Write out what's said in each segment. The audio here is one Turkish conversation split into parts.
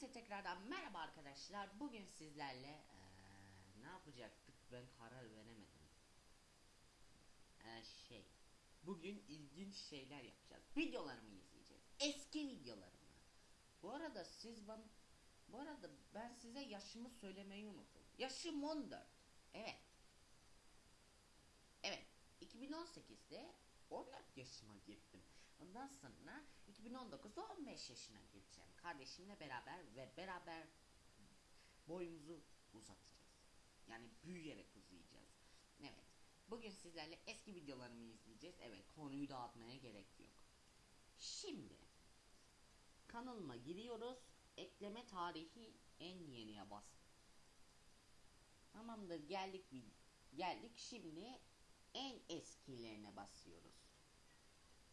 Herkese tekrardan merhaba arkadaşlar. Bugün sizlerle eee, ne yapacaktık ben karar veremedim. Eee, şey. Bugün ilginç şeyler yapacağız. Videolarımı izleyeceğiz. Eski videolarımı. Bu arada siz bana bu arada ben size yaşımı söylemeyi unuttum. Yaşım 14. Evet. Evet. 2018'de 14 yaşıma girdim. Ondan sonra 2019'da 15 yaşına gireceğim. Kardeşimle beraber ve beraber boyumuzu uzatacağız. Yani büyüyerek uzayacağız. Evet. Bugün sizlerle eski videolarımı izleyeceğiz. Evet konuyu dağıtmaya gerek yok. Şimdi kanalıma giriyoruz. Ekleme tarihi en yeniye bas. Tamamdır geldik geldik şimdi en eskilerine basıyoruz.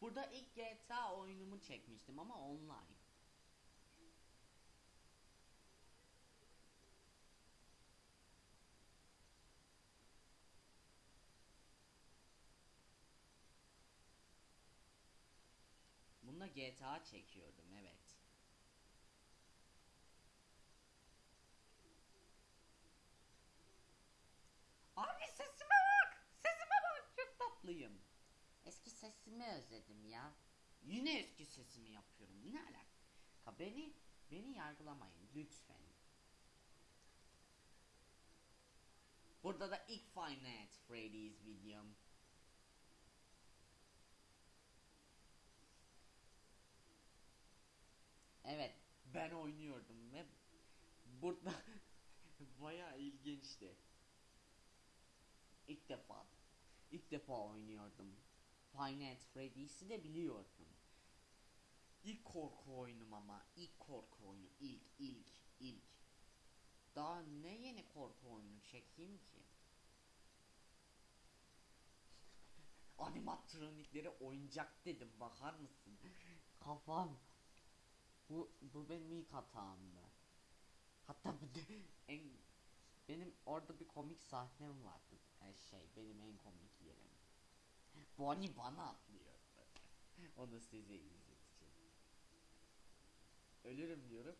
Burada ilk GTA oyunumu çekmiştim ama online. Bunda GTA çekiyordum evet. Abi sesime bak! Sesime bak! Çok tatlıyım. Sesimi özledim ya. Yine eski sesimi yapıyorum. Ne alaka? Beni beni yargılamayın lütfen. Burada da ilk Five Freddy's videom. Evet, ben oynuyordum ve burada bayağı ilginçti. İlk defa, ilk defa oynuyordum. Five Nights Freddy's'i de biliyordum. İlk korku oyunum ama, ilk korku oyunu, ilk, ilk, ilk. Daha ne yeni korku oyunu çekeyim ki? Animatronikleri oyuncak dedim bakar mısın? Kafam. Bu bu benim ilk hatamdı. Hatta de en benim orada bir komik sahnem vardı. Her şey benim en komik yerim. Bonnie bana atlıyor. Onu size izleteceğim. Ölürüm diyorum.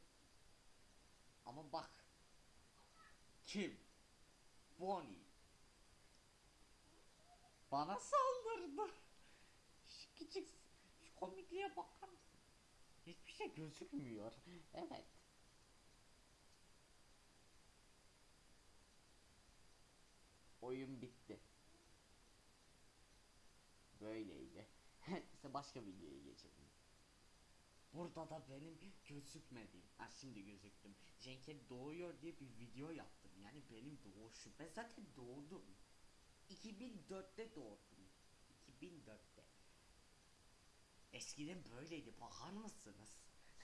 Ama bak. Kim? Bonnie. Bana saldırdı. Şu küçük şu komikliğe bakar mısın? Hiçbir şey gözükmüyor. Evet. Oyun bitti. Böyleydi. İşte başka videoya geçelim. Burada da benim gözükmediğim, ha şimdi gözüktüm. Cenk'e doğuyor diye bir video yaptım. Yani benim doğuşum. Ben zaten doğdum. 2004'te doğdum. 2004'te. Eskiden böyleydi bakar mısınız?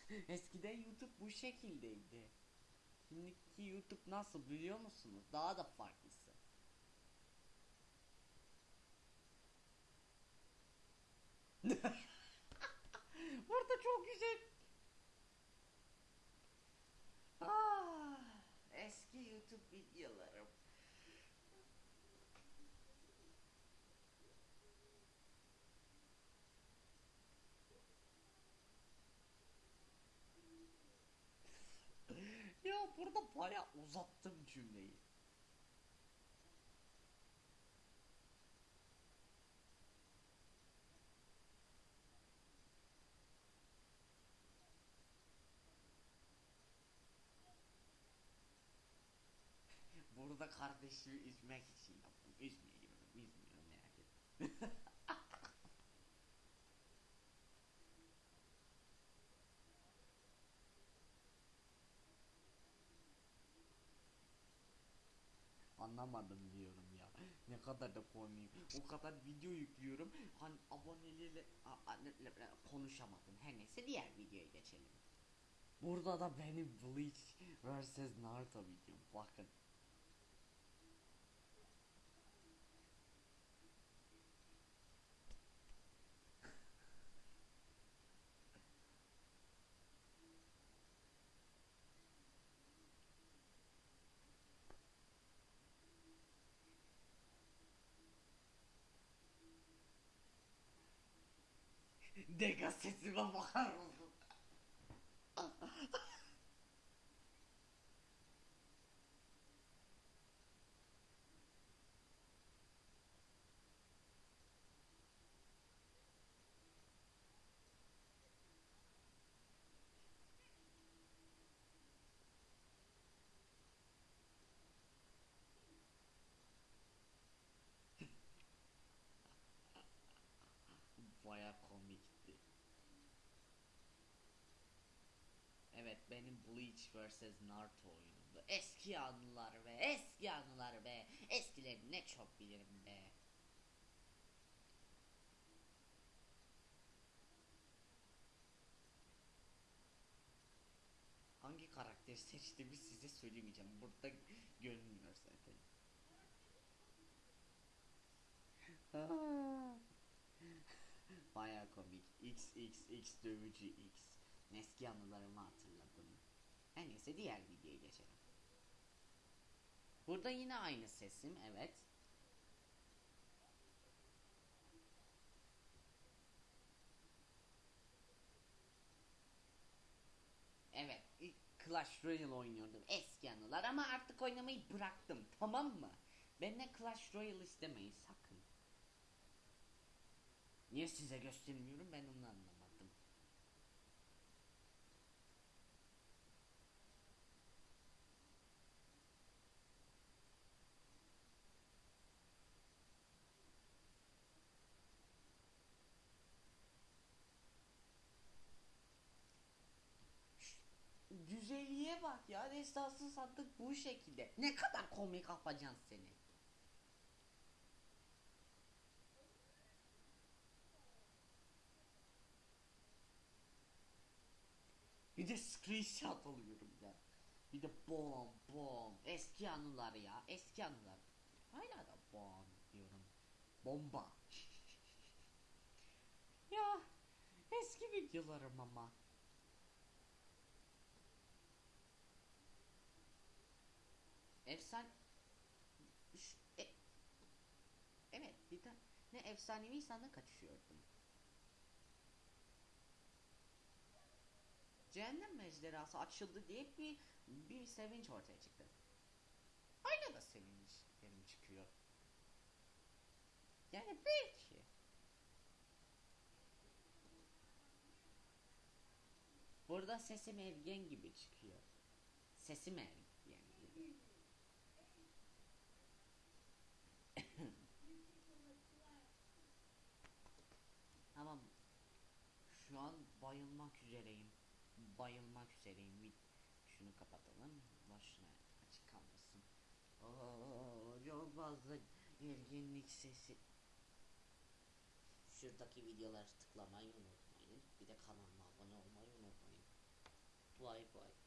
Eskiden YouTube bu şekildeydi. Şimdiki YouTube nasıl biliyor musunuz? Daha da farklısı. Burada çok güzel. Ah, eski YouTube videolarım. ya burada baya uzattım cümleyi. Burada kardeşimi üzmek için yaptım. Üzmüyorum, Anlamadım diyorum ya. Ne kadar da komiyim. O kadar video yüklüyorum. Hani aboneleriyle konuşamadım. Her neyse diğer videoya geçelim. Burada da benim Bleach vs Naruto videom. Bakın. Dega sesime bakar mısın? gitti. Evet benim Bleach vs Naruto oyunumdu. Eski anılar be, eski anılar be. Eskileri ne çok bilirim be. Hangi karakteri seçtiğimi size söylemeyeceğim. Burada görünmüyor zaten. Ah. Baya komik. XXX dövücü X. Eski anılarımı hatırladım. Her neyse diğer videoya geçelim. Burada yine aynı sesim evet. Evet, Clash Royale oynuyordum. Eski anılar ama artık oynamayı bıraktım. Tamam mı? Benimle Clash Royale istemeyin sakın. Niye size göstermiyorum ben onu anlamadım. Güzelliğe bak ya. Destansı sattık bu şekilde. Ne kadar komik yapacaksın seni. Bir de screenshot alıyorum ya. Bir de bom bom. Eski anılar ya. Eski anılar. Hala da bom diyorum. Bomba. ya eski videolarım ama. Efsan Ş- e- Evet bir tane ne efsanevi insanla kaçışıyordum. Cehennem mecderası açıldı diye bir bir sevinç ortaya çıktı. Hala da sevinçlerim çıkıyor. Yani belki. Burada sesim Evgen gibi çıkıyor. Sesim Evgen gibi. Tamam. Şu an bayılmak üzereyim. Bayılmak üzereyim. Bir şunu kapatalım. Başına açık kalmasın. Oo, çok fazla ergenlik sesi. Şuradaki videoları tıklamayı unutmayın. Bir de kanalıma abone olmayı unutmayın. Bay bay.